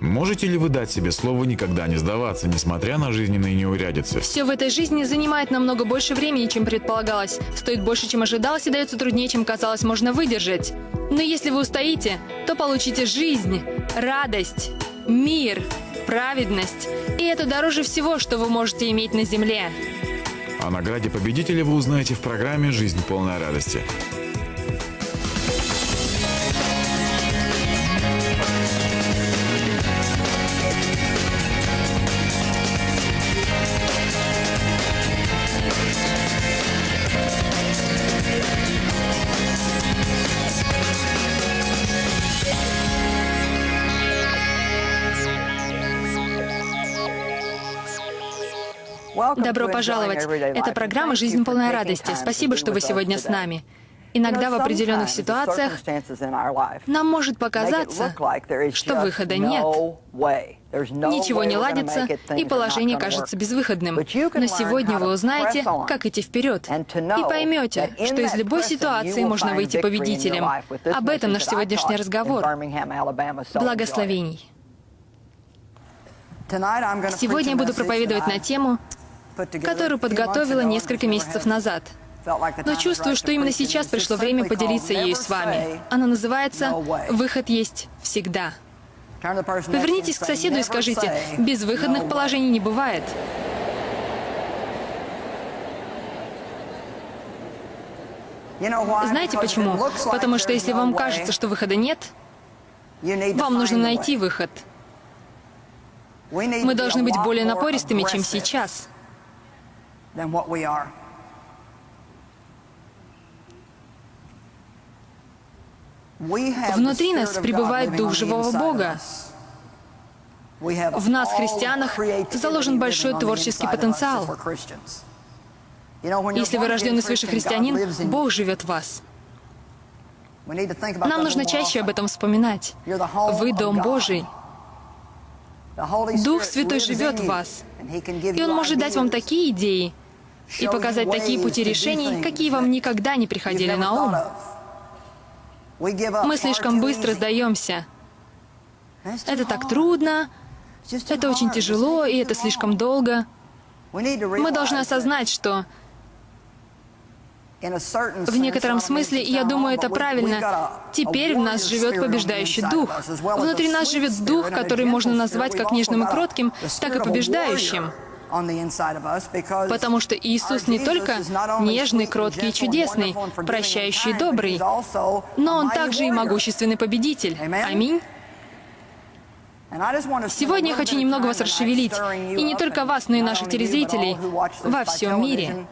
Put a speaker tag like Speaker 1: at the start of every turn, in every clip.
Speaker 1: Можете ли вы дать себе слово никогда не сдаваться, несмотря на жизненные неурядицы?
Speaker 2: Все в этой жизни занимает намного больше времени, чем предполагалось. Стоит больше, чем ожидалось, и дается труднее, чем казалось, можно выдержать. Но если вы устоите, то получите жизнь, радость, мир, праведность. И это дороже всего, что вы можете иметь на земле.
Speaker 1: О награде победителя вы узнаете в программе «Жизнь полная радости».
Speaker 2: Добро пожаловать. Это программа «Жизнь полная радости». Спасибо, что вы сегодня с нами. Иногда в определенных ситуациях нам может показаться, что выхода нет. Ничего не ладится, и положение кажется безвыходным. Но сегодня вы узнаете, как идти вперед, и поймете, что из любой ситуации можно выйти победителем. Об этом наш сегодняшний разговор. Благословений. Сегодня я буду проповедовать на тему которую подготовила несколько месяцев назад. Но чувствую, что именно сейчас пришло время поделиться ею с вами. Она называется «Выход есть всегда». Повернитесь к соседу и скажите, безвыходных положений не бывает. Знаете почему? Потому что если вам кажется, что выхода нет, вам нужно найти выход. Мы должны быть более напористыми, чем сейчас than what we are. Внутри нас пребывает Дух живого Бога. В нас, христианах, заложен большой творческий потенциал. Если вы рожденный свыше христианин, Бог живет в вас. Нам нужно чаще об этом вспоминать. Вы Дом Божий. Дух Святой живет в вас, и Он может дать вам такие идеи, и показать такие пути решений, какие вам никогда не приходили на ум. Мы слишком быстро сдаемся. Это так трудно, это очень тяжело, и это слишком долго. Мы должны осознать, что в некотором смысле, я думаю, это правильно. Теперь в нас живет побеждающий дух. Внутри нас живет дух, который можно назвать как нежным и кротким, так и побеждающим. Потому что Иисус не только нежный, кроткий и чудесный, прощающий и добрый, но Он также и могущественный победитель. Аминь. Сегодня я хочу немного вас расшевелить, и не только вас, но и наших телезрителей во всем мире,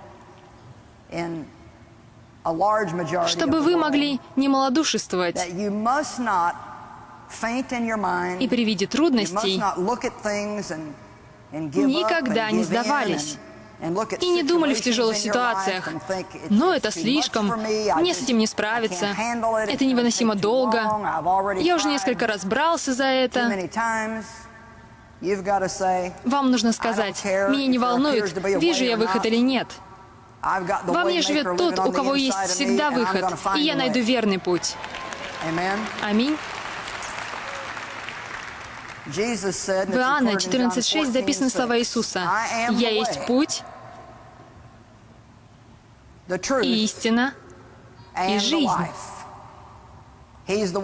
Speaker 2: чтобы вы могли не малодушествовать и при виде трудностей никогда не сдавались и не думали в тяжелых ситуациях. Но это слишком, мне с этим не справиться, это невыносимо долго, я уже несколько раз брался за это. Вам нужно сказать, меня не волнует, вижу я выход или нет. Во мне живет тот, у кого есть всегда выход, и я найду верный путь. Аминь. В Иоанна 14.6 записаны слова Иисуса. «Я есть путь, и истина, и жизнь».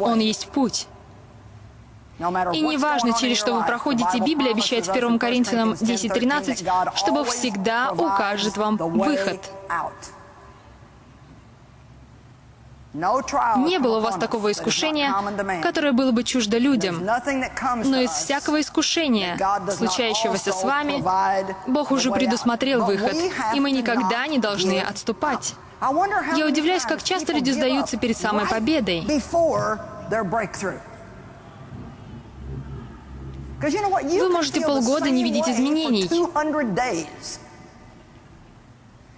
Speaker 2: Он есть путь. И неважно, через что вы проходите, Библия обещает в 1 Коринфянам 10.13, что Бог всегда укажет вам выход. Не было у вас такого искушения, которое было бы чуждо людям. Но из всякого искушения, случающегося с вами, Бог уже предусмотрел выход, и мы никогда не должны отступать. Я удивляюсь, как часто люди сдаются перед самой победой. Вы можете полгода не видеть изменений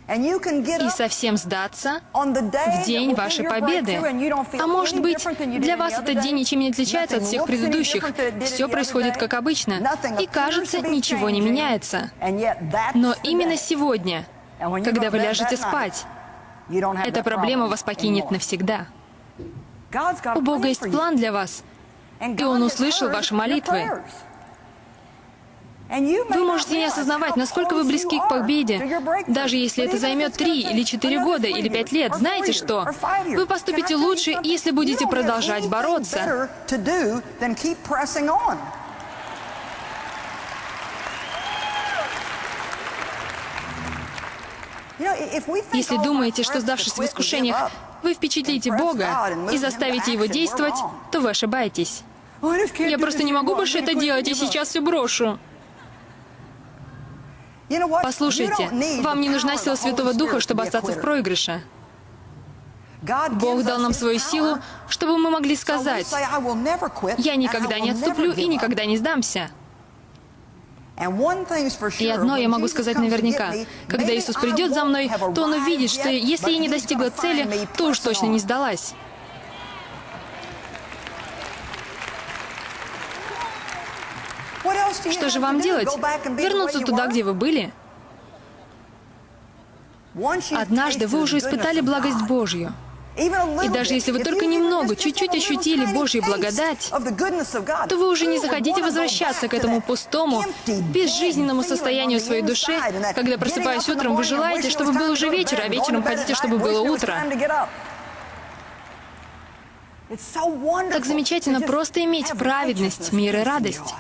Speaker 2: и совсем сдаться в день вашей победы. А может быть, для вас этот день ничем не отличается от всех предыдущих. Все происходит как обычно, и кажется, ничего не меняется. Но именно сегодня, когда вы ляжете спать, эта проблема вас покинет навсегда. У Бога есть план для вас, и Он услышал ваши молитвы. Вы можете не осознавать, насколько вы близки к победе, даже если это займет три или четыре года или пять лет. Знаете что? Вы поступите лучше, если будете продолжать бороться. Если думаете, что сдавшись в искушениях, вы впечатлите Бога и заставите Его действовать, то вы ошибаетесь. Я просто не могу больше это делать, и сейчас все брошу. Послушайте, вам не нужна сила Святого Духа, чтобы остаться в проигрыше. Бог дал нам свою силу, чтобы мы могли сказать, «Я никогда не отступлю и никогда не сдамся». И одно я могу сказать наверняка. Когда Иисус придет за мной, то Он увидит, что если я не достигла цели, то уж точно не сдалась. Что же вам делать? Вернуться туда, где вы были? Однажды вы уже испытали благость Божью. И даже если вы только немного, чуть-чуть ощутили Божью благодать, то вы уже не захотите возвращаться к этому пустому, безжизненному состоянию своей души, когда, просыпаясь утром, вы желаете, чтобы был уже вечер, а вечером хотите, чтобы было утро. Так замечательно просто иметь праведность, мир и радость.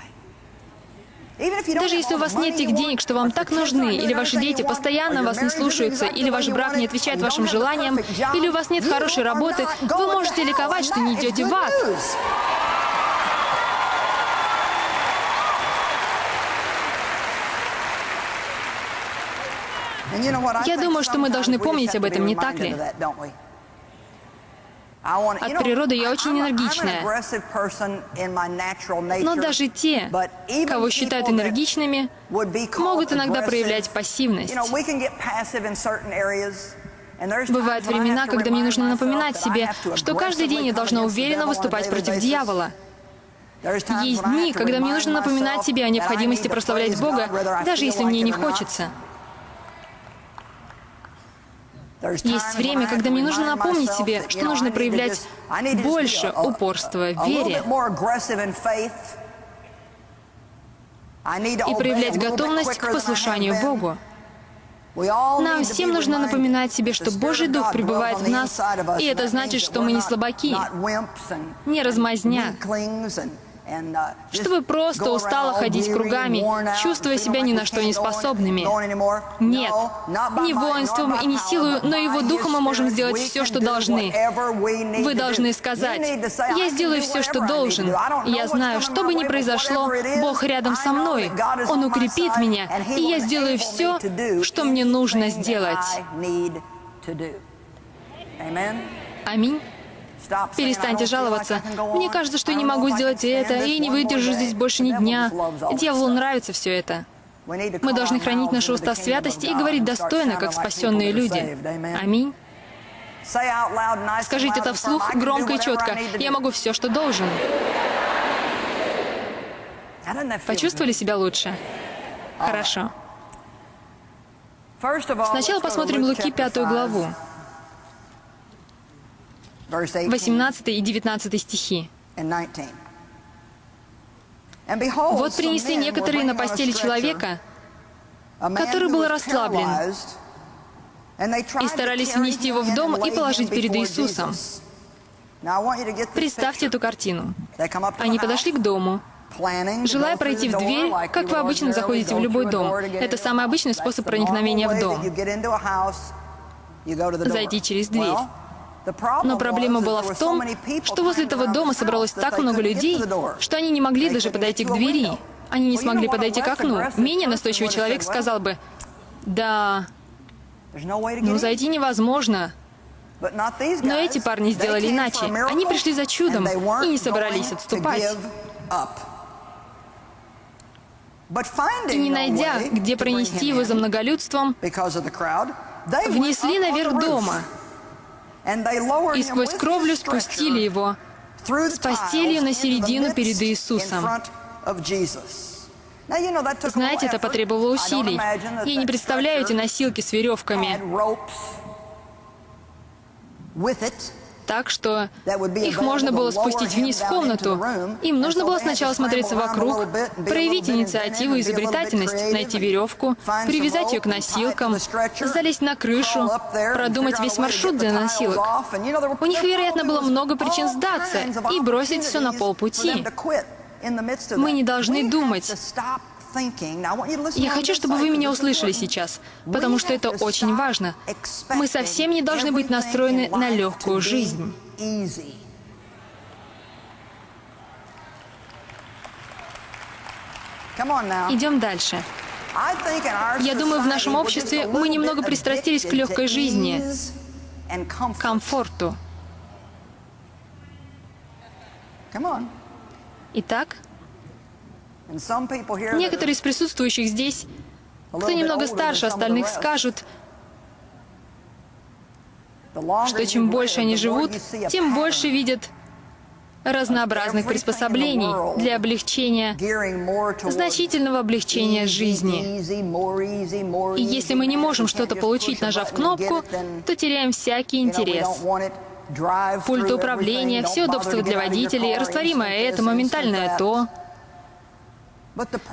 Speaker 2: Даже если у вас нет тех денег, что вам так нужны, или ваши дети постоянно вас не слушаются, или ваш брак не отвечает вашим желаниям, или у вас нет хорошей работы, вы можете ликовать, что не идете в ад. Я думаю, что мы должны помнить об этом, не так ли? От природы я очень энергичная. Но даже те, кого считают энергичными, могут иногда проявлять пассивность. Бывают времена, когда мне нужно напоминать себе, что каждый день я должна уверенно выступать против дьявола. Есть дни, когда мне нужно напоминать себе о необходимости прославлять Бога, даже если мне не хочется. Есть время, когда мне нужно напомнить себе, что нужно проявлять больше упорства в вере. И проявлять готовность к послушанию Богу. Нам всем нужно напоминать себе, что Божий Дух пребывает в нас, и это значит, что мы не слабаки, не размазня, Uh, чтобы просто устало ходить кругами, чувствуя себя ни на что не способными. Нет, не воинством и не силой, но его духом мы можем сделать все, что должны. Вы должны сказать, «Я сделаю все, что должен. Я знаю, что бы ни произошло, Бог рядом со мной. Он укрепит меня, и я сделаю все, что мне нужно сделать». Аминь. Перестаньте жаловаться. Мне кажется, что я не могу сделать это, и не выдержу здесь больше ни дня. Дьяволу нравится все это. Мы должны хранить наши уста в святости и говорить достойно, как спасенные люди. Аминь. Скажите это вслух, громко и четко. Я могу все, что должен. Почувствовали себя лучше? Хорошо. Сначала посмотрим Луки пятую главу. 18 и 19 стихи. «Вот принесли некоторые на постели человека, который был расслаблен, и старались внести его в дом и положить перед Иисусом. Представьте эту картину. Они подошли к дому, желая пройти в дверь, как вы обычно заходите в любой дом. Это самый обычный способ проникновения в дом. Зайти через дверь. Но проблема была в том, что возле этого дома собралось так много людей, что они не могли даже подойти к двери. Они не смогли подойти к окну. Менее настойчивый человек сказал бы, «Да, ну зайти невозможно». Но эти парни сделали иначе. Они пришли за чудом и не собрались отступать. И не найдя, где пронести его за многолюдством, внесли наверх дома — и сквозь кровлю спустили его с постелью на середину перед Иисусом. Знаете, это потребовало усилий. Я не представляю эти носилки с веревками. Так, что их можно было спустить вниз в комнату. Им нужно было сначала смотреться вокруг, проявить инициативу и изобретательность, найти веревку, привязать ее к носилкам, залезть на крышу, продумать весь маршрут для носилок. У них, вероятно, было много причин сдаться и бросить все на полпути. Мы не должны думать. Я хочу, чтобы вы меня услышали сейчас, потому что это очень важно. Мы совсем не должны быть настроены на легкую жизнь. Идем дальше. Я думаю, в нашем обществе мы немного пристрастились к легкой жизни, комфорту. Итак, некоторые из присутствующих здесь, кто немного старше остальных, скажут, что чем больше они живут, тем больше видят разнообразных приспособлений для облегчения, значительного облегчения жизни. И если мы не можем что-то получить, нажав кнопку, то теряем всякий интерес. Пульт управления, все удобства для водителей, растворимое это, моментальное то.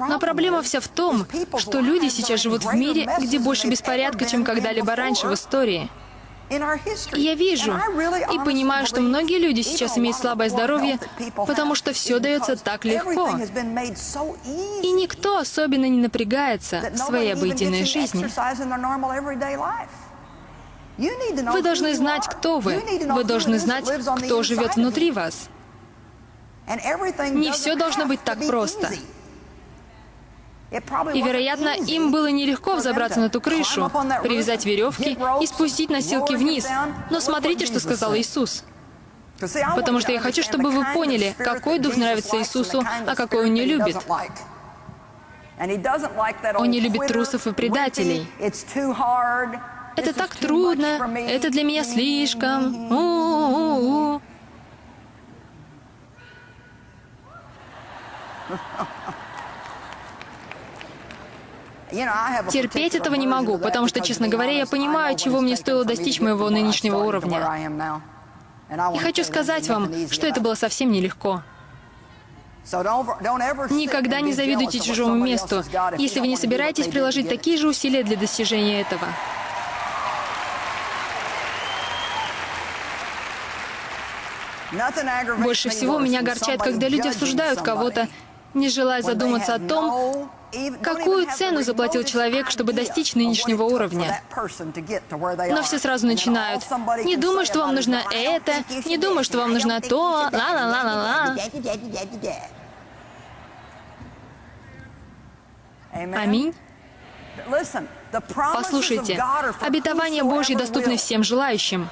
Speaker 2: Но проблема вся в том, что люди сейчас живут в мире, где больше беспорядка, чем когда-либо раньше в истории. Я вижу и понимаю, что многие люди сейчас имеют слабое здоровье, потому что все дается так легко. И никто особенно не напрягается в своей обыденной жизни. Вы должны знать, кто вы. Вы должны знать, кто живет внутри вас. Не все должно быть так просто. И, вероятно, им было нелегко взобраться на ту крышу, привязать веревки и спустить носилки вниз. Но смотрите, что сказал Иисус. Потому что я хочу, чтобы вы поняли, какой дух нравится Иисусу, а какой он не любит. Он не любит трусов и предателей. Это так трудно, это для меня слишком. У -у -у Терпеть этого не могу, потому что, честно говоря, я понимаю, чего мне стоило достичь моего нынешнего уровня. И хочу сказать вам, что это было совсем нелегко. Никогда не завидуйте чужому месту, если вы не собираетесь приложить такие же усилия для достижения этого. Больше всего меня огорчает, когда люди осуждают кого-то, не желая задуматься о том, Какую цену заплатил человек, чтобы достичь нынешнего уровня? Но все сразу начинают. Не думай, что вам нужно это, не думай, что вам нужно то, ла-ла-ла-ла-ла. Аминь. Послушайте, обетования Божьи доступны всем желающим.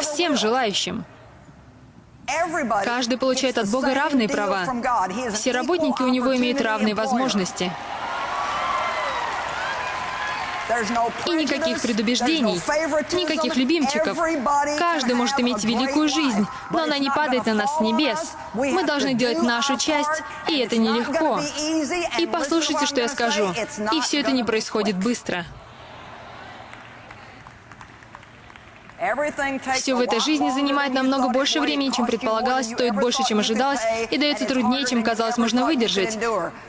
Speaker 2: Всем желающим. Каждый получает от Бога равные права. Все работники у него имеют равные возможности. И никаких предубеждений, никаких любимчиков. Каждый может иметь великую жизнь, но она не падает на нас с небес. Мы должны делать нашу часть, и это нелегко. И послушайте, что я скажу. И все это не происходит быстро. Все в этой жизни занимает намного больше времени, чем предполагалось, стоит больше, чем ожидалось, и дается труднее, чем казалось можно выдержать.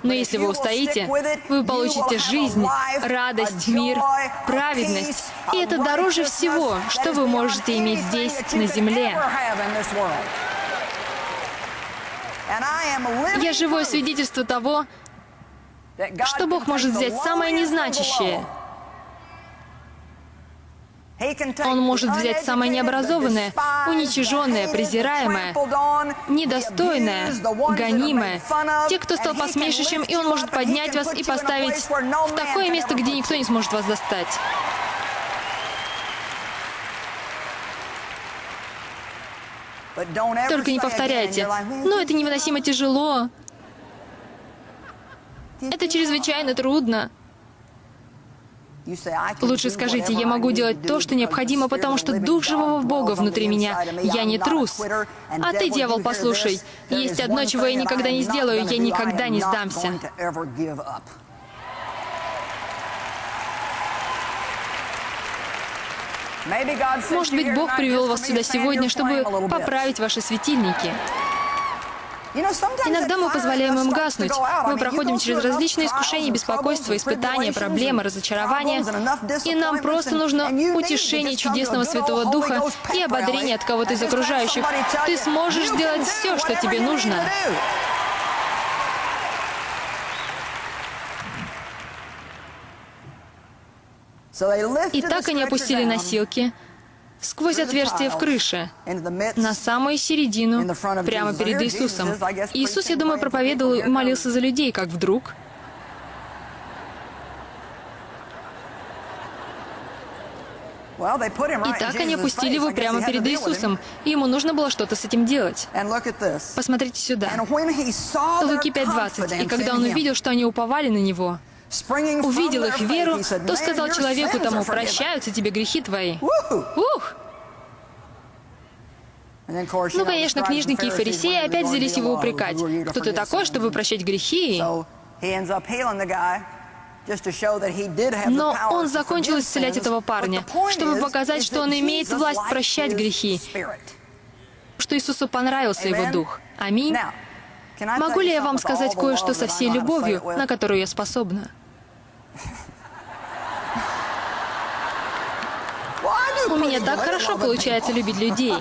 Speaker 2: Но если вы устоите, вы получите жизнь, радость, мир, праведность. И это дороже всего, что вы можете иметь здесь, на земле. Я живое свидетельство того, что Бог может взять самое незначащее — он может взять самое необразованное, уничиженное, презираемое, недостойное, гонимое, те, кто стал посмешищем, и он может поднять вас и поставить в такое место, где никто не сможет вас достать. Только не повторяйте. Но это невыносимо тяжело. Это чрезвычайно трудно. Лучше скажите, я могу делать то, что необходимо, потому что Дух живого Бога внутри меня. Я не трус. А ты, дьявол, послушай, есть одно, чего я никогда не сделаю, я никогда не сдамся. Может быть, Бог привел вас сюда сегодня, чтобы поправить ваши светильники. Иногда мы позволяем им гаснуть. Мы проходим через различные искушения, беспокойства, испытания, проблемы, разочарования. И нам просто нужно утешение чудесного Святого Духа и ободрение от кого-то из окружающих. Ты сможешь сделать все, что тебе нужно. И так они опустили носилки сквозь отверстие в крыше, на самую середину, прямо перед Иисусом. Иисус, я думаю, проповедовал и молился за людей, как вдруг... И так они опустили его прямо перед Иисусом, и ему нужно было что-то с этим делать. Посмотрите сюда. Луки 5.20. И когда он увидел, что они уповали на него, увидел их веру, то сказал человеку тому, прощаются тебе грехи твои. Ух! Ну, конечно, книжники и фарисеи опять взялись его упрекать. Кто ты такой, чтобы прощать грехи? Но он закончил исцелять этого парня, чтобы показать, что он имеет власть прощать грехи, что Иисусу понравился его дух. Аминь. Могу ли я вам сказать кое-что со всей любовью, на которую я способна? У меня так хорошо получается любить людей.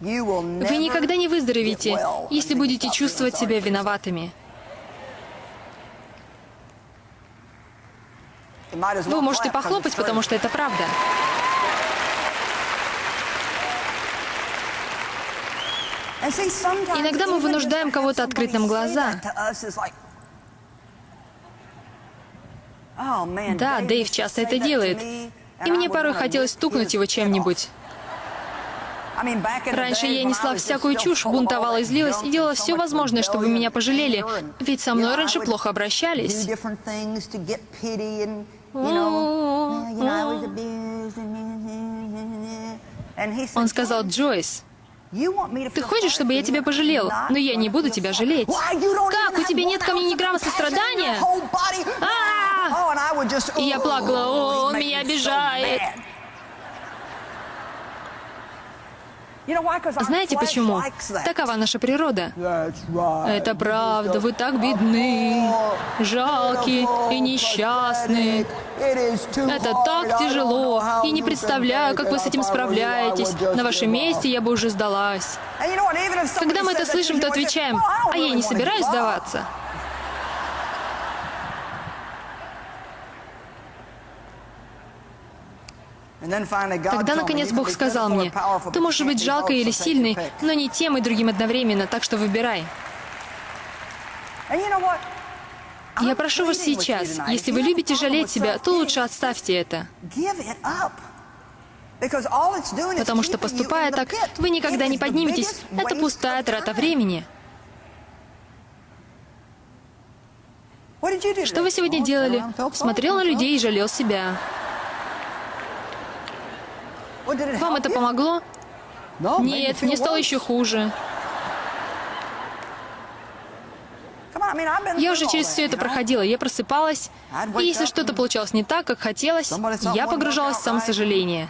Speaker 2: Вы никогда не выздоровеете, если будете чувствовать себя виноватыми. Вы можете похлопать, потому что это правда. Иногда мы вынуждаем кого-то открыть нам глаза. Да, Дэйв часто это делает. И мне порой хотелось стукнуть его чем-нибудь. Раньше я несла всякую чушь, бунтовала и злилась, и делала все возможное, чтобы меня пожалели. Ведь со мной раньше плохо обращались. Он сказал, Джойс, ты хочешь, чтобы я тебя пожалел? Но я не буду тебя жалеть. Как? У тебя нет ко мне ни грамма сострадания? И я плакала, о, он меня обижает. Знаете почему? Такова наша природа. Это правда, вы так бедны, жалки и несчастны. Это так тяжело, и не представляю, как вы с этим справляетесь. На вашем месте я бы уже сдалась. Когда мы это слышим, то отвечаем, а я не собираюсь сдаваться. Тогда, наконец, Бог сказал мне, «Ты можешь быть жалкой или сильной, но не тем и другим одновременно, так что выбирай». Я прошу вас сейчас, если вы любите жалеть себя, то лучше отставьте это. Потому что, поступая так, вы никогда не подниметесь. Это пустая трата времени. Что вы сегодня делали? Смотрел на людей и жалел себя. Вам это помогло? Нет, мне стало еще хуже. Я уже через все это проходила. Я просыпалась, и если что-то получалось не так, как хотелось, я погружалась в самосожаление.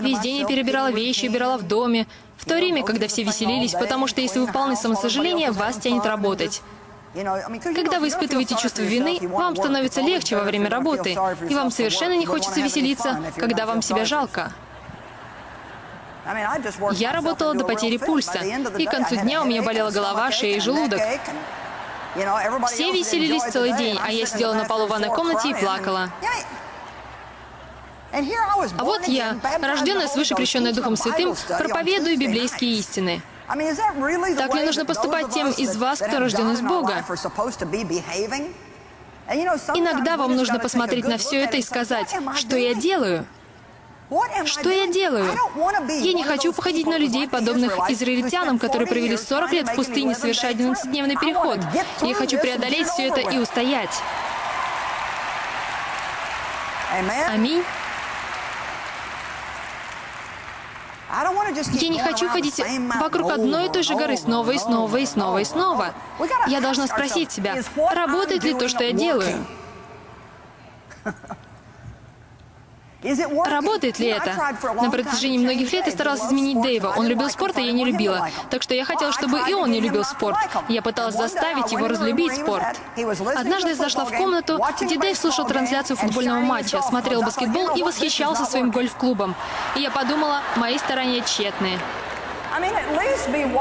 Speaker 2: Весь день я перебирала вещи, убирала в доме, в то время, когда все веселились, потому что если вы полны самосожаления, вас тянет работать. Когда вы испытываете чувство вины, вам становится легче во время работы, и вам совершенно не хочется веселиться, когда вам себя жалко. Я работала до потери пульса, и к концу дня у меня болела голова, шея и желудок. Все веселились целый день, а я сидела на полу в ванной комнате и плакала. А вот я, рожденная свыше крещенная Духом Святым, проповедую библейские истины. Так ли нужно поступать тем из вас, кто рожден из Бога? Иногда вам нужно посмотреть на все это и сказать, что я делаю? Что я делаю? Я не хочу походить на людей, подобных израильтянам, которые провели 40 лет в пустыне, совершая 11-дневный переход. Я хочу преодолеть все это и устоять. Аминь. Я не хочу ходить вокруг одной и той же горы снова и снова и снова и снова. Я должна спросить себя, работает ли то, что я делаю? Работает ли это? На протяжении многих лет я старалась изменить Дэйва. Он любил спорт, а я не любила. Так что я хотела, чтобы и он не любил спорт. Я пыталась заставить его разлюбить спорт. Однажды я зашла в комнату, где Дэйв слушал трансляцию футбольного матча, смотрел баскетбол и восхищался своим гольф-клубом. И я подумала, мои старания тщетные.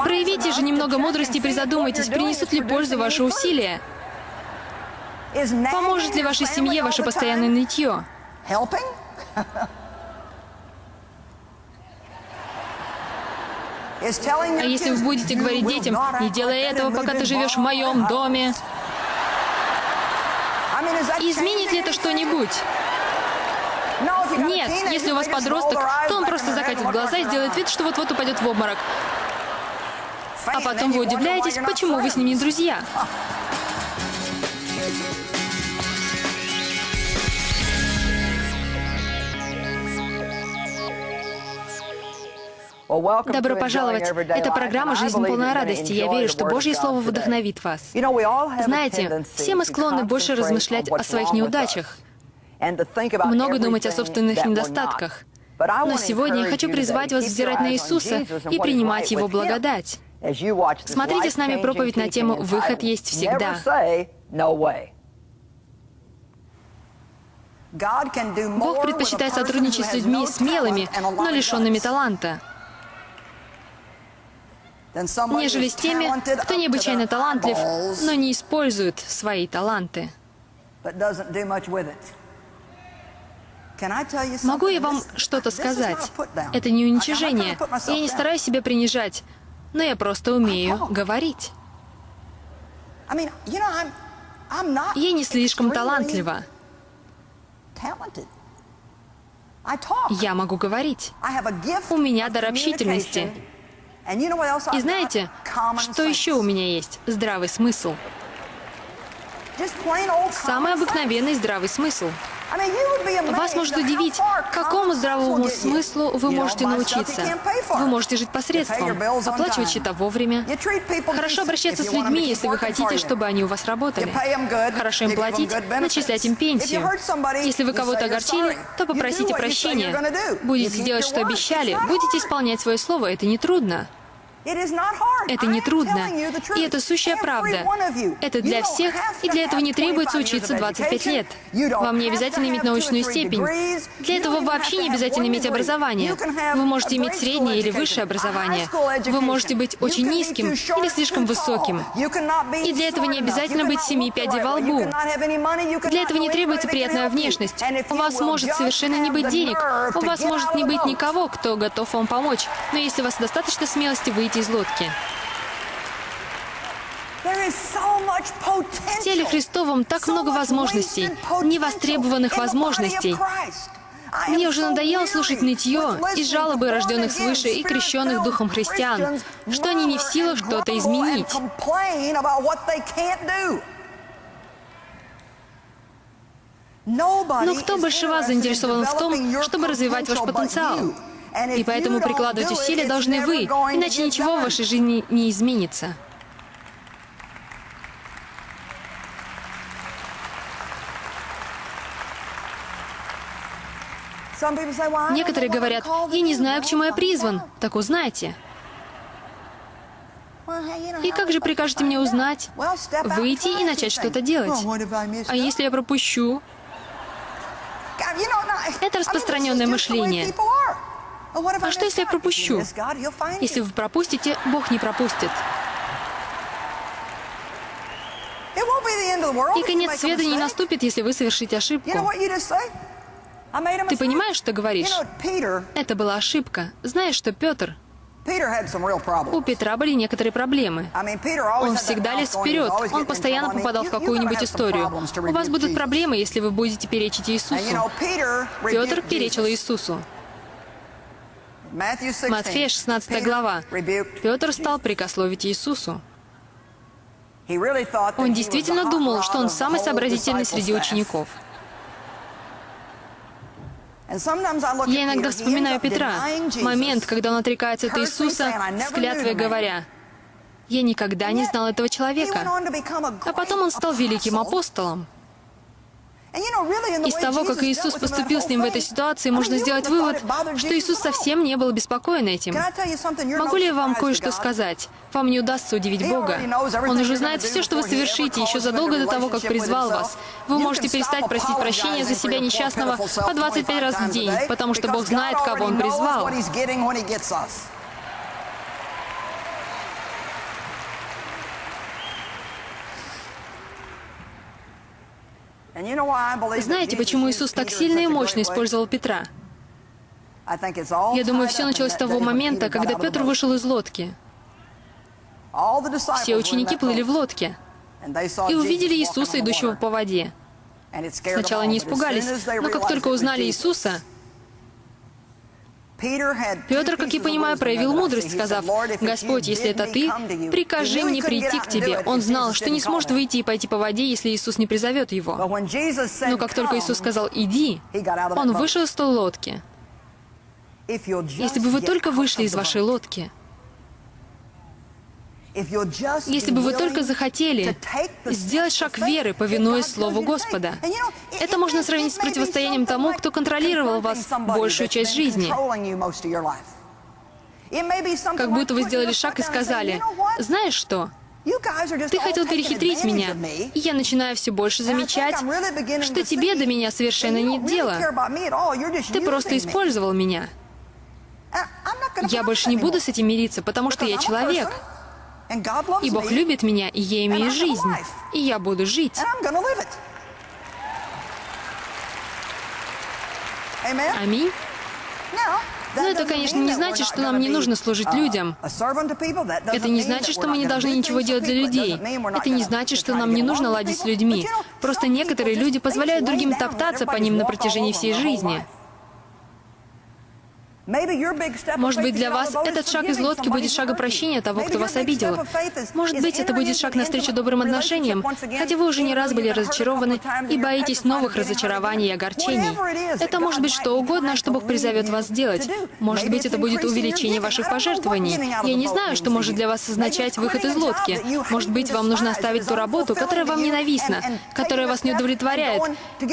Speaker 2: Проявите же немного мудрости и призадумайтесь, принесут ли пользу ваши усилия. Поможет ли вашей семье ваше постоянное нытье? А если вы будете говорить детям, не делай этого, пока ты живешь в моем доме, изменит ли это что-нибудь? Нет, если у вас подросток, то он просто закатит глаза и сделает вид, что вот-вот упадет в обморок. А потом вы удивляетесь, почему вы с ним не друзья. Добро пожаловать! Это программа «Жизнь полная радости». Я верю, что Божье Слово вдохновит вас. Знаете, все мы склонны больше размышлять о своих неудачах, много думать о собственных недостатках. Но сегодня я хочу призвать вас взирать на Иисуса и принимать Его благодать. Смотрите с нами проповедь на тему «Выход есть всегда». Бог предпочитает сотрудничать с людьми смелыми, но лишенными таланта нежели с теми, кто необычайно талантлив, но не использует свои таланты. Могу я вам что-то сказать? Это не уничижение. Я не стараюсь себя принижать, но я просто умею говорить. Я не слишком талантлива. Я могу говорить. У меня дар общительности. И знаете, что еще у меня есть? Здравый смысл. Самый обыкновенный здравый смысл. Вас может удивить, какому здравому смыслу вы можете научиться. Вы можете жить посредством, оплачивать счета вовремя, хорошо обращаться с людьми, если вы хотите, чтобы они у вас работали, хорошо им платить, начислять им пенсию. Если вы кого-то огорчили, то попросите прощения. Будете делать, что обещали, будете исполнять свое слово, это не трудно. Это не трудно, и это сущая правда. Это для всех, и для этого не требуется учиться 25 лет. Вам не обязательно иметь научную степень. Для этого вообще не обязательно иметь образование. Вы можете иметь среднее или высшее образование. Вы можете быть очень низким или слишком высоким. И для этого не обязательно быть семи пядей во лбу. Для этого не требуется приятная внешность. У вас может совершенно не быть денег. У вас может не быть никого, кто готов вам помочь. Но если у вас достаточно смелости выйти выйти из лодки. В теле Христовом так много возможностей, невостребованных возможностей. Мне уже надоело слушать нытье и жалобы рожденных свыше и крещенных Духом христиан, что они не в силах что-то изменить. Но кто больше вас заинтересован в том, чтобы развивать ваш потенциал? И поэтому прикладывать усилия должны вы, иначе ничего в вашей жизни не изменится. Некоторые говорят, я не знаю, к чему я призван. Так узнайте. И как же прикажете мне узнать? Выйти и начать что-то делать. А если я пропущу? Это распространенное мышление. А что, если я пропущу? Если вы пропустите, Бог не пропустит. И конец света не наступит, если вы совершите ошибку. Ты понимаешь, что говоришь? Это была ошибка. Знаешь, что Петр... У Петра были некоторые проблемы. Он всегда лез вперед. Он постоянно попадал в какую-нибудь историю. У вас будут проблемы, если вы будете перечить Иисусу. Петр перечил Иисусу. Матфея, 16 глава. Петр стал прикословить Иисусу. Он действительно думал, что он самый сообразительный среди учеников. Я иногда вспоминаю Петра, момент, когда он отрекается от Иисуса с клятвой говоря, «Я никогда не знал этого человека». А потом он стал великим апостолом. Из того, как Иисус поступил с ним в этой ситуации, можно сделать вывод, что Иисус совсем не был обеспокоен этим. Могу ли я вам кое-что сказать? Вам не удастся удивить Бога. Он уже знает все, что вы совершите, еще задолго до того, как призвал вас. Вы можете перестать просить прощения за себя несчастного по 25 раз в день, потому что Бог знает, кого Он призвал. Знаете, почему Иисус так сильно и мощно использовал Петра? Я думаю, все началось с того момента, когда Петр вышел из лодки. Все ученики плыли в лодке и увидели Иисуса, идущего по воде. Сначала они испугались, но как только узнали Иисуса, Петр, как я понимаю, проявил мудрость, сказав, «Господь, если это Ты, прикажи мне прийти к Тебе». Он знал, что не сможет выйти и пойти по воде, если Иисус не призовет его. Но как только Иисус сказал «Иди», он вышел из той лодки. Если бы вы только вышли из вашей лодки, если бы вы только захотели сделать шаг веры, повинуясь Слову Господа. Это можно сравнить с противостоянием тому, кто контролировал вас большую часть жизни. Как будто вы сделали шаг и сказали, «Знаешь что? Ты хотел перехитрить меня, и я начинаю все больше замечать, что тебе до меня совершенно нет дела. Ты просто использовал меня. Я больше не буду с этим мириться, потому что я человек. И Бог любит меня, и я имею жизнь. И я буду жить. Аминь. Но это, конечно, не значит, что нам не нужно служить людям. Это не значит, что мы не должны ничего делать для людей. Это не значит, что нам не нужно ладить с людьми. Просто некоторые люди позволяют другим топтаться по ним на протяжении всей жизни. Может быть, для вас этот шаг из лодки будет шагом прощения того, кто вас обидел. Может быть, это будет шаг навстречу добрым отношениям, хотя вы уже не раз были разочарованы и боитесь новых разочарований и огорчений. Это может быть что угодно, что Бог призовет вас сделать. Может быть, это будет увеличение ваших пожертвований. Я не знаю, что может для вас означать выход из лодки. Может быть, вам нужно оставить ту работу, которая вам ненавистна, которая вас не удовлетворяет,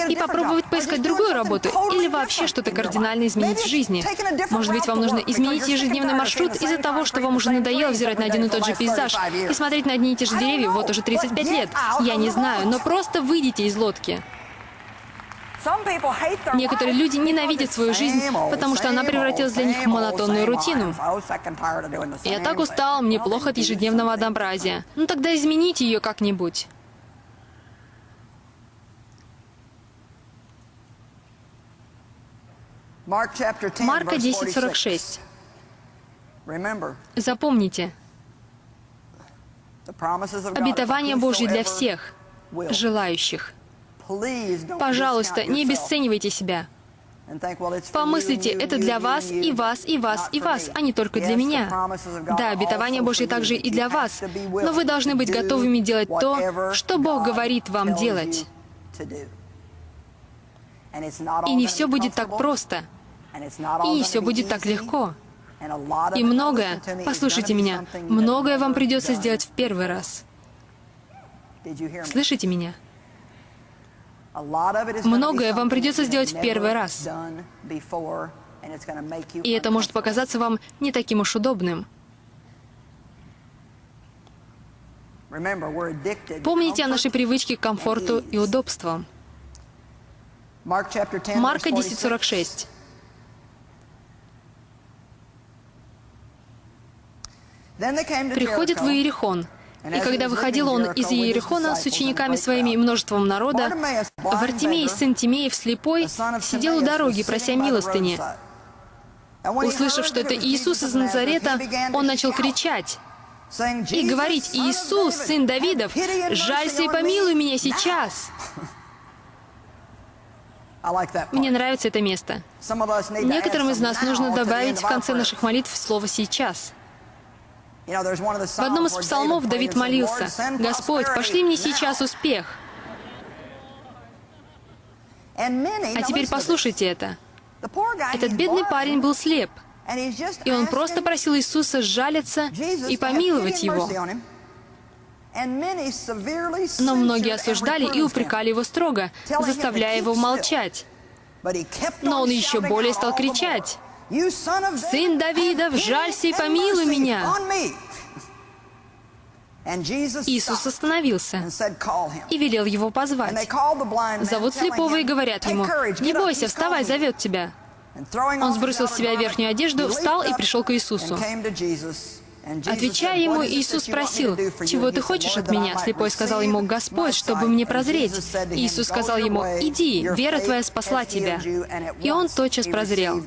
Speaker 2: и попробовать поискать другую работу или вообще что-то кардинально изменить в жизни. Может быть, вам нужно изменить ежедневный маршрут из-за того, что вам уже надоело взирать на один и тот же пейзаж и смотреть на одни и те же деревья вот уже 35 лет. Я не знаю, но просто выйдите из лодки. Некоторые люди ненавидят свою жизнь, потому что она превратилась для них в монотонную рутину. Я так устал, мне плохо от ежедневного однообразия. Ну тогда измените ее как-нибудь. Марка 10.46. Запомните, обетование Божье для всех желающих. Пожалуйста, не обесценивайте себя. Помыслите, это для вас, и вас, и вас, и вас, а не только для меня. Да, обетование Божье также и для вас, но вы должны быть готовыми делать то, что Бог говорит вам делать. И не все будет так просто. И все будет так легко. И многое, послушайте меня, многое вам придется сделать в первый раз. Слышите меня? Многое вам придется сделать в первый раз. И это может показаться вам не таким уж удобным. Помните о нашей привычке к комфорту и удобствам. Марка 10.46. приходит в Иерихон. И когда выходил он из Иерихона с учениками своими и множеством народа, Вартимей, сын Тимеев, слепой, сидел у дороги, прося милостыни. Услышав, что это Иисус из Назарета, он начал кричать и говорить, «Иисус, сын Давидов, жалься и помилуй меня сейчас!» Мне нравится это место. Некоторым из нас нужно добавить в конце наших молитв слово «сейчас». В одном из псалмов Давид молился, «Господь, пошли мне сейчас успех». А теперь послушайте это. Этот бедный парень был слеп, и он просто просил Иисуса сжалиться и помиловать его. Но многие осуждали и упрекали его строго, заставляя его молчать. Но он еще более стал кричать. «Сын Давидов, жалься и помилуй меня!» Иисус остановился и велел его позвать. Зовут слепого и говорят ему, «Не бойся, вставай, зовет тебя». Он сбросил с себя верхнюю одежду, встал и пришел к Иисусу. Отвечая ему, Иисус спросил, «Чего ты хочешь от меня?» Слепой сказал ему, «Господь, чтобы мне прозреть». Иисус сказал ему, «Иди, вера твоя спасла тебя». И он тотчас прозрел.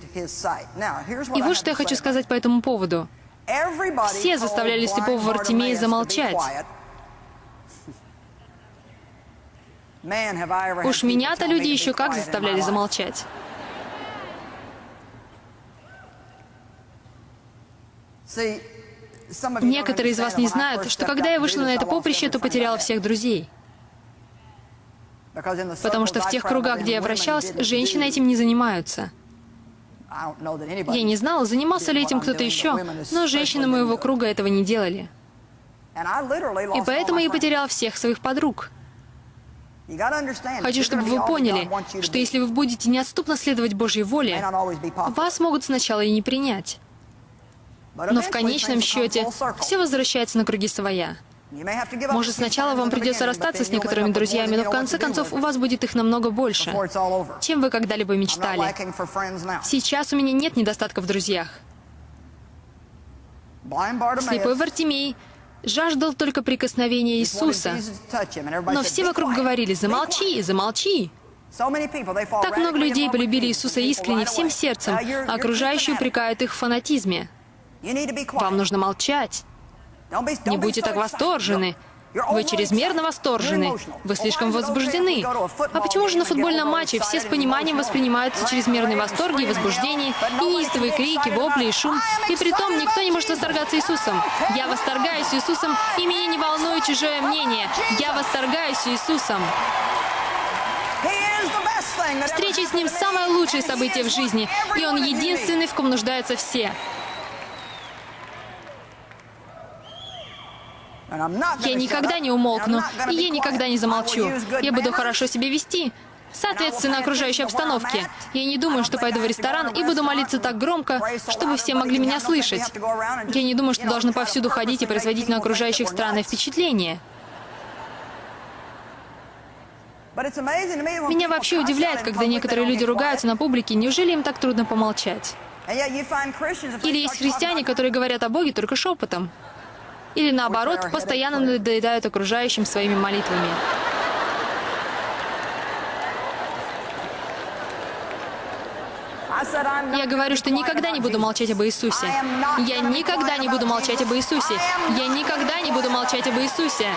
Speaker 2: И вот что я хочу сказать по этому поводу. Все заставляли слепого Вартимея замолчать. Уж меня-то люди еще как заставляли замолчать. Некоторые из вас не знают, что когда я вышла на это поприще, то потеряла всех друзей. Потому что в тех кругах, где я вращалась, женщины этим не занимаются. Я не знала, занимался ли этим кто-то еще, но женщины моего круга этого не делали. И поэтому я потерял всех своих подруг. Хочу, чтобы вы поняли, что если вы будете неотступно следовать Божьей воле, вас могут сначала и не принять. Но в конечном счете все возвращается на круги своя. Может, сначала вам придется расстаться с некоторыми друзьями, но в конце концов у вас будет их намного больше, чем вы когда-либо мечтали. Сейчас у меня нет недостатка в друзьях. Слепой Вартимей жаждал только прикосновения Иисуса. Но все вокруг говорили, замолчи, замолчи. Так много людей полюбили Иисуса искренне, всем сердцем, а окружающие упрекают их в фанатизме. Вам нужно молчать. Не будьте так восторжены. Вы чрезмерно восторжены. Вы слишком возбуждены. А почему же на футбольном матче все с пониманием воспринимаются чрезмерные восторги и возбуждения, и неистовые крики, вопли и шум? И при том никто не может восторгаться Иисусом. Я восторгаюсь Иисусом, и меня не волнует чужое мнение. Я восторгаюсь Иисусом. Встреча с Ним – самое лучшее событие в жизни, и Он единственный, в ком нуждаются все. Я никогда не умолкну, и я никогда не замолчу. Я буду хорошо себя вести, соответственно окружающей обстановке. Я не думаю, что пойду в ресторан и буду молиться так громко, чтобы все могли меня слышать. Я не думаю, что должны повсюду ходить и производить на окружающих странное впечатление. Меня вообще удивляет, когда некоторые люди ругаются на публике, неужели им так трудно помолчать? Или есть христиане, которые говорят о Боге только шепотом? Или наоборот, постоянно надоедают окружающим своими молитвами. Я говорю, что никогда не буду молчать об Иисусе. Я никогда не буду молчать об Иисусе. Я никогда не буду молчать об Иисусе.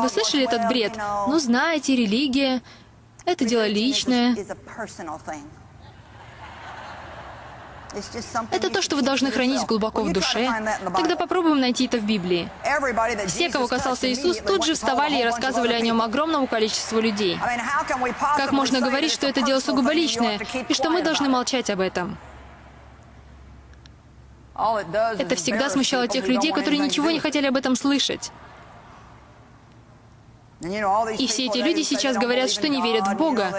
Speaker 2: Вы слышали этот бред? Ну, знаете, религия — это дело личное. Это то, что вы должны хранить глубоко в душе. Тогда попробуем найти это в Библии. Все, кого касался Иисус, тут же вставали и рассказывали о нем огромному количеству людей. Как можно говорить, что это дело сугубо личное, и что мы должны молчать об этом? Это всегда смущало тех людей, которые ничего не хотели об этом слышать. И все эти люди сейчас говорят, что не верят в Бога.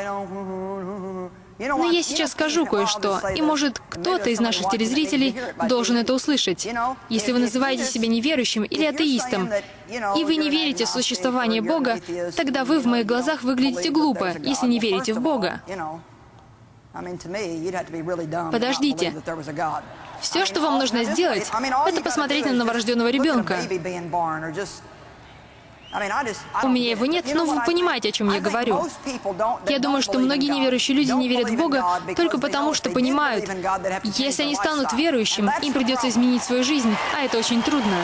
Speaker 2: Но я сейчас скажу кое-что, и может кто-то из наших телезрителей должен это услышать. Если вы называете себя неверующим или атеистом, и вы не верите в существование Бога, тогда вы в моих глазах выглядите глупо, если не верите в Бога. Подождите. Все, что вам нужно сделать, это посмотреть на новорожденного ребенка. У меня его нет, но вы понимаете, о чем я говорю. Я думаю, что многие неверующие люди не верят в Бога только потому, что понимают, если они станут верующим, им придется изменить свою жизнь, а это очень трудно.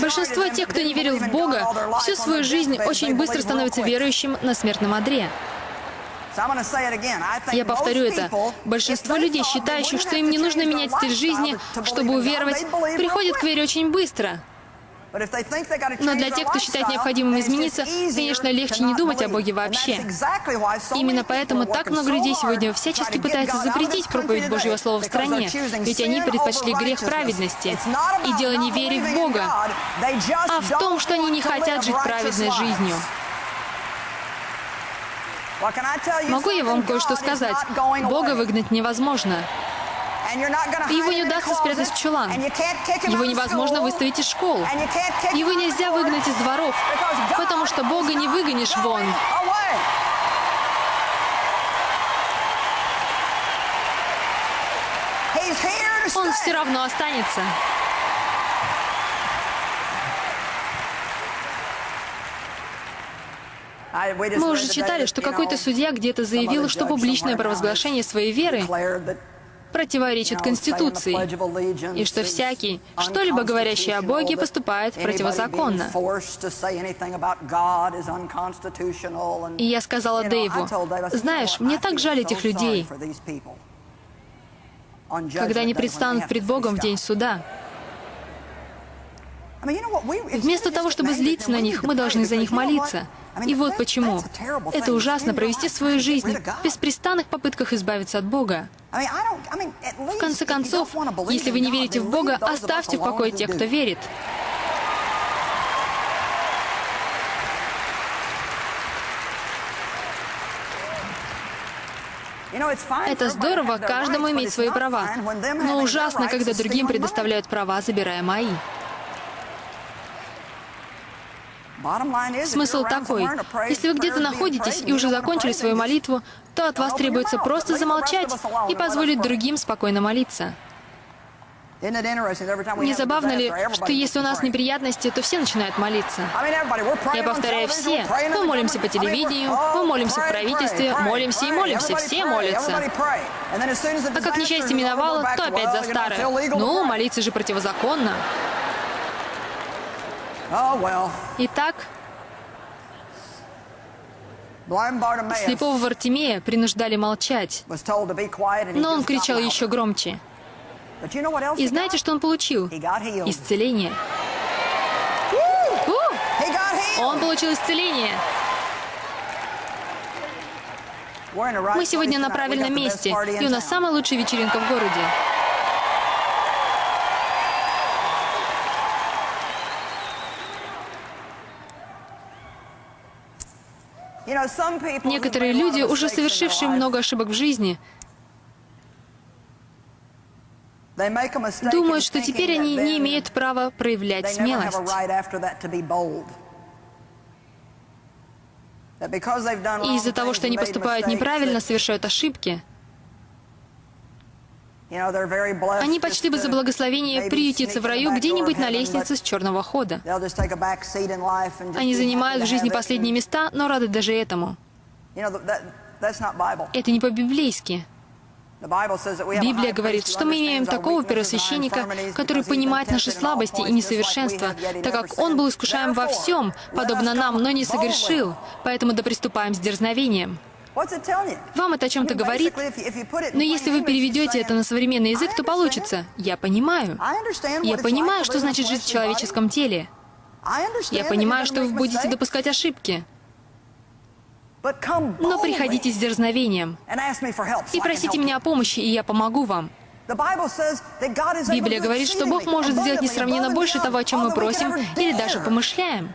Speaker 2: Большинство тех, кто не верил в Бога, всю свою жизнь очень быстро становится верующим на смертном одре. Я повторю это. Большинство людей, считающих, что им не нужно менять стиль жизни, чтобы уверовать, приходят к вере очень быстро. Но для тех, кто считает необходимым измениться, конечно, легче не думать о Боге вообще. Именно поэтому так много людей сегодня всячески пытаются запретить проповедь Божьего Слова в стране, ведь они предпочли грех праведности. И дело не в вере в Бога, а в том, что они не хотят жить праведной жизнью. Могу я вам кое-что сказать? Бога выгнать невозможно. Его не удастся спрятать в чулан. Его невозможно выставить из школ. Его нельзя выгнать из дворов, потому что Бога не выгонишь вон. Он все равно останется. Мы уже читали, что какой-то судья где-то заявил, что публичное провозглашение своей веры противоречит Конституции, и что всякий, что-либо говорящий о Боге, поступает противозаконно. И я сказала Дэйву, знаешь, мне так жаль этих людей, когда они предстанут пред Богом в день суда. Вместо того, чтобы злиться на них, мы должны за них молиться. И вот почему. Это ужасно провести свою жизнь в беспрестанных попытках избавиться от Бога. В конце концов, если вы не верите в Бога, оставьте в покое тех, кто верит. Это здорово, каждому иметь свои права. Но ужасно, когда другим предоставляют права, забирая мои. Смысл такой. Если вы где-то находитесь и уже закончили свою молитву, то от вас требуется просто замолчать и позволить другим спокойно молиться. Не забавно ли, что если у нас неприятности, то все начинают молиться? Я повторяю, все. Мы молимся по телевидению, мы молимся в правительстве, молимся и молимся, все молятся. А как несчастье миновало, то опять за старое. Ну, молиться же противозаконно. Итак, слепого Вартимея принуждали молчать, но он кричал еще громче. И знаете, что он получил? Исцеление. Он получил исцеление. Мы сегодня на правильном месте, и у нас самая лучшая вечеринка в городе. Некоторые люди, уже совершившие много ошибок в жизни, думают, что теперь они не имеют права проявлять смелость. И из-за того, что они поступают неправильно, совершают ошибки, они почти бы за благословение приютиться в раю где-нибудь на лестнице с черного хода. Они занимают в жизни последние места, но рады даже этому. Это не по-библейски. Библия говорит, что мы имеем такого первосвященника, который понимает наши слабости и несовершенства, так как он был искушаем во всем, подобно нам, но не согрешил, поэтому да приступаем с дерзновением. Вам это о чем-то говорит, но если вы переведете это на современный язык, то получится. Я понимаю. Я понимаю, что значит жить в человеческом теле. Я понимаю, что вы будете допускать ошибки. Но приходите с дерзновением и просите меня о помощи, и я помогу вам. Библия говорит, что Бог может сделать несравненно больше того, о чем мы просим или даже помышляем.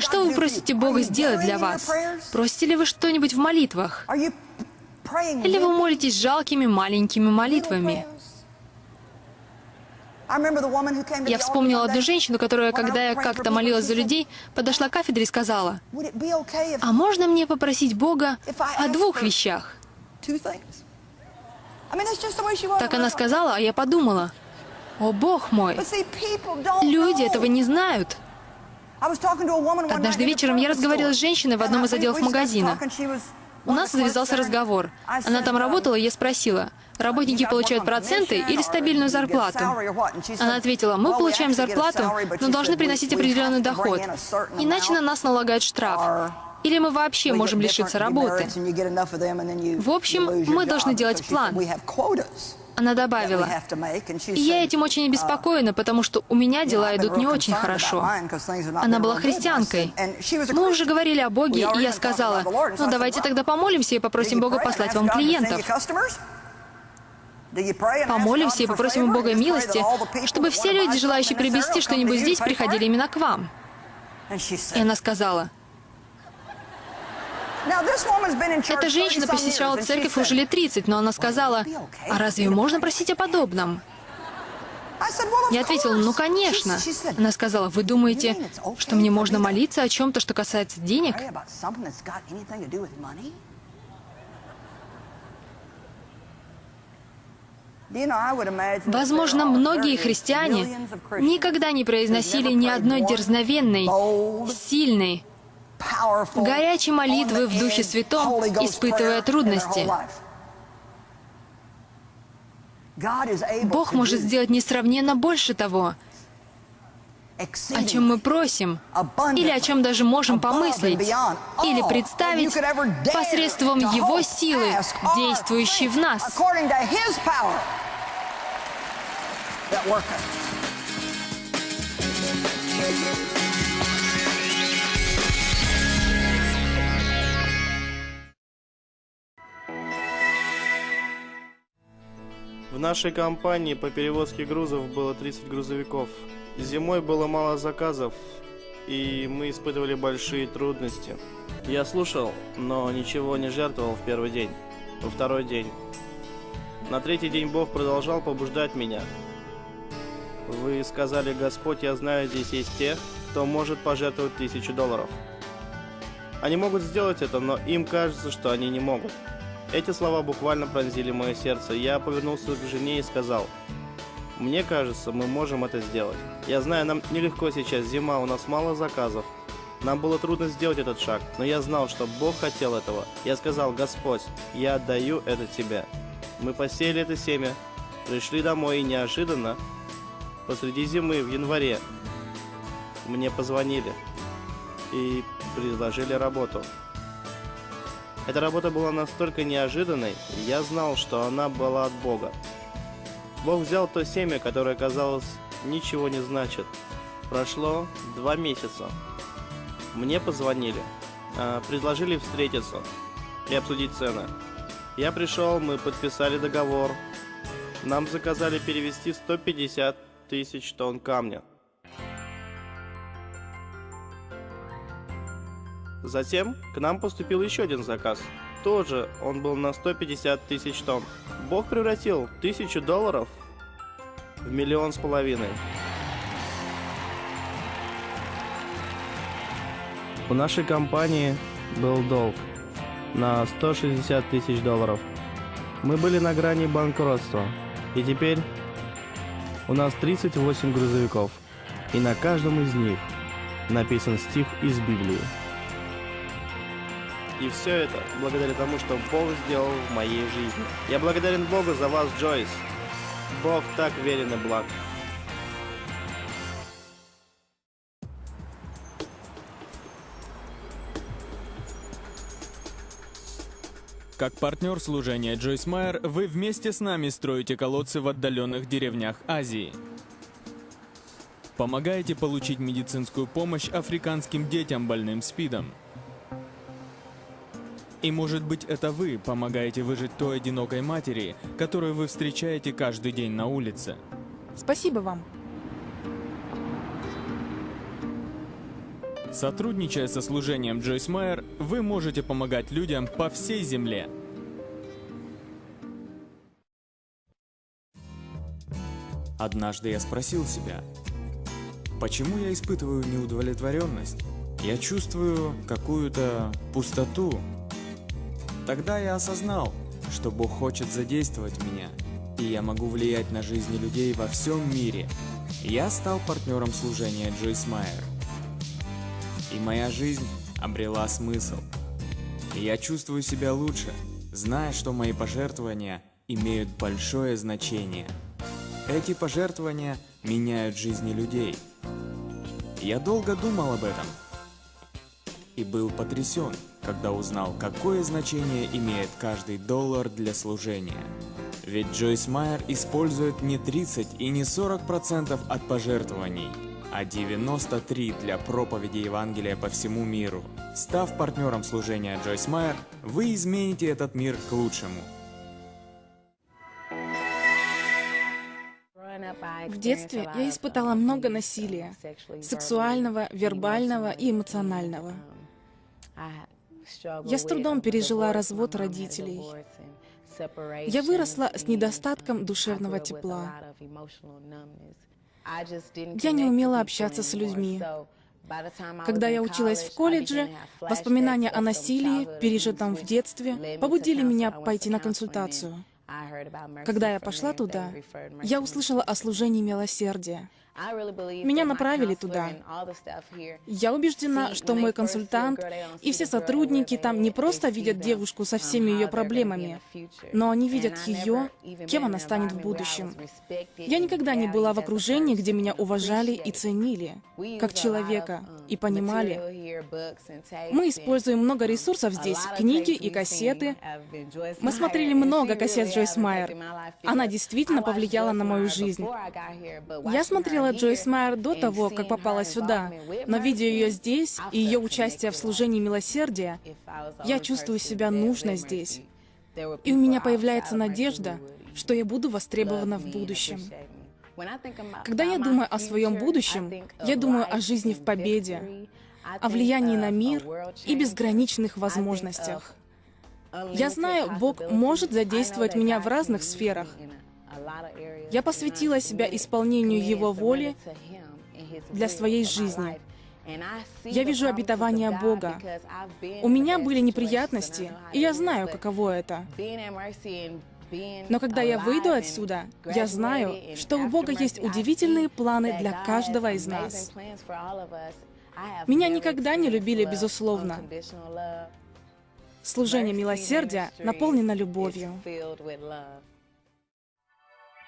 Speaker 2: Что вы просите Бога сделать для вас? Просите ли вы что-нибудь в молитвах? Или вы молитесь жалкими маленькими молитвами? Я вспомнила одну женщину, которая, когда я как-то молилась за людей, подошла к кафедре и сказала, «А можно мне попросить Бога о двух вещах?» Так она сказала, а я подумала, «О, Бог мой, люди этого не знают». Однажды вечером я разговаривала с женщиной в одном из отделов магазина. У нас завязался разговор. Она там работала, и я спросила, работники получают проценты или стабильную зарплату? Она ответила, мы получаем зарплату, но должны приносить определенный доход, иначе на нас налагают штраф. Или мы вообще можем лишиться работы. В общем, мы должны делать план. Она добавила, «Я этим очень обеспокоена, потому что у меня дела идут не очень хорошо». Она была христианкой. Мы уже говорили о Боге, и я сказала, «Ну, давайте тогда помолимся и попросим Бога послать вам клиентов». Помолимся и попросим у Бога милости, чтобы все люди, желающие приобрести что-нибудь здесь, приходили именно к вам. И она сказала, эта женщина посещала церковь уже лет 30, но она сказала, а разве можно просить о подобном? Я ответила, ну конечно. Она сказала, вы думаете, что мне можно молиться о чем-то, что касается денег? Возможно, многие христиане никогда не произносили ни одной дерзновенной, сильной, горячей молитвы в Духе Святом, испытывая трудности. Бог может сделать несравненно больше того, о чем мы просим, или о чем даже можем помыслить, или представить посредством Его силы, действующей в нас.
Speaker 3: В нашей компании по перевозке грузов было 30 грузовиков. Зимой было мало заказов, и мы испытывали большие трудности. Я слушал, но ничего не жертвовал в первый день, во второй день. На третий день Бог продолжал побуждать меня. Вы сказали, Господь, я знаю, здесь есть те, кто может пожертвовать тысячу долларов. Они могут сделать это, но им кажется, что они не могут. Эти слова буквально пронзили мое сердце. Я повернулся к жене и сказал, «Мне кажется, мы можем это сделать. Я знаю, нам нелегко сейчас, зима, у нас мало заказов. Нам было трудно сделать этот шаг, но я знал, что Бог хотел этого. Я сказал, Господь, я отдаю это Тебе. Мы посеяли это семя, пришли домой и неожиданно, посреди зимы, в январе, мне позвонили и предложили работу. Эта работа была настолько неожиданной, я знал, что она была от Бога. Бог взял то семя, которое, казалось, ничего не значит. Прошло два месяца. Мне позвонили, а, предложили встретиться и обсудить цены. Я пришел, мы подписали договор. Нам заказали перевести 150 тысяч тонн камня. Затем к нам поступил еще один заказ. Тоже он был на 150 тысяч тонн. Бог превратил тысячу долларов в миллион с половиной. У нашей компании был долг на 160 тысяч долларов. Мы были на грани банкротства. И теперь у нас 38 грузовиков. И на каждом из них написан стих из Библии. И все это благодаря тому, что Бог сделал в моей жизни. Я благодарен Богу за вас, Джойс. Бог так верен и благ.
Speaker 4: Как партнер служения Джойс Майер, вы вместе с нами строите колодцы в отдаленных деревнях Азии. Помогаете получить медицинскую помощь африканским детям больным СПИДом – и может быть это вы помогаете выжить той одинокой матери, которую вы встречаете каждый день на улице.
Speaker 5: Спасибо вам.
Speaker 4: Сотрудничая со служением Джойс Майер, вы можете помогать людям по всей земле. Однажды я спросил себя, почему я испытываю неудовлетворенность? Я чувствую какую-то пустоту, Тогда я осознал, что Бог хочет задействовать меня, и я могу влиять на жизни людей во всем мире. Я стал партнером служения Джойс Майер. И моя жизнь обрела смысл. Я чувствую себя лучше, зная, что мои пожертвования имеют большое значение. Эти пожертвования меняют жизни людей. Я долго думал об этом и был потрясен – когда узнал, какое значение имеет каждый доллар для служения. Ведь Джойс Майер использует не 30 и не 40% от пожертвований, а 93 для проповеди Евангелия по всему миру. Став партнером служения Джойс Майер, вы измените этот мир к лучшему.
Speaker 5: В детстве я испытала много насилия, сексуального, вербального и эмоционального. Я с трудом пережила развод родителей. Я выросла с недостатком душевного тепла. Я не умела общаться с людьми. Когда я училась в колледже, воспоминания о насилии, пережитом в детстве, побудили меня пойти на консультацию. Когда я пошла туда, я услышала о служении милосердия. Меня направили туда. Я убеждена, что мой консультант и все сотрудники там не просто видят девушку со всеми ее проблемами, но они видят ее, кем она станет в будущем. Я никогда не была в окружении, где меня уважали и ценили, как человека, и понимали. Мы используем много ресурсов здесь, книги и кассеты. Мы смотрели много кассет Джойс Майер. Она действительно повлияла на мою жизнь. Я смотрела знала Джойс Майер до того, как попала сюда, но видя ее здесь и ее участие в служении милосердия, я чувствую себя нужной здесь. И у меня появляется надежда, что я буду востребована в будущем. Когда я думаю о своем будущем, я думаю о жизни в победе, о влиянии на мир и безграничных возможностях. Я знаю, Бог может задействовать меня в разных сферах, я посвятила себя исполнению Его воли для своей жизни. Я вижу обетование Бога. У меня были неприятности, и я знаю, каково это. Но когда я выйду отсюда, я знаю, что у Бога есть удивительные планы для каждого из нас. Меня никогда не любили безусловно. Служение милосердия наполнено любовью.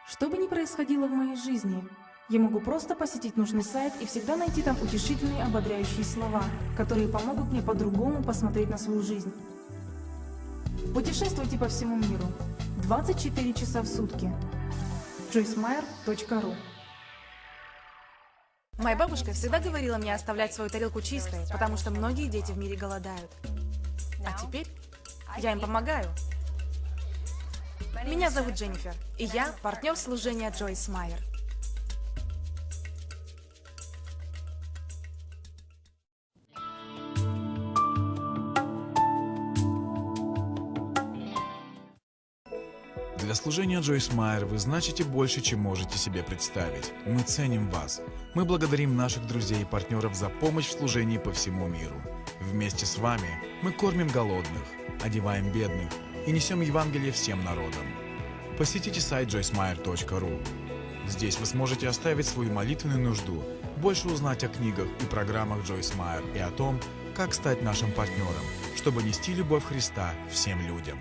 Speaker 5: Что бы ни происходило в моей жизни, я могу просто посетить нужный сайт и всегда найти там утешительные ободряющие слова, которые помогут мне по-другому посмотреть на свою жизнь. Путешествуйте по всему миру. 24 часа в сутки. joycemeyer.ru Моя бабушка всегда говорила мне оставлять свою тарелку чистой, потому что многие дети в мире голодают. А теперь я им помогаю. Меня зовут Дженнифер, и я партнер служения Джойс Майер.
Speaker 1: Для служения Джойс Майер вы значите больше, чем можете себе представить. Мы ценим вас. Мы благодарим наших друзей и партнеров за помощь в служении по всему миру. Вместе с вами мы кормим голодных, одеваем бедных, и несем Евангелие всем народам. Посетите сайт joycemeyer.ru. Здесь вы сможете оставить свою молитвенную нужду, больше узнать о книгах и программах Джойс Майер и о том, как стать нашим партнером, чтобы нести любовь Христа всем людям.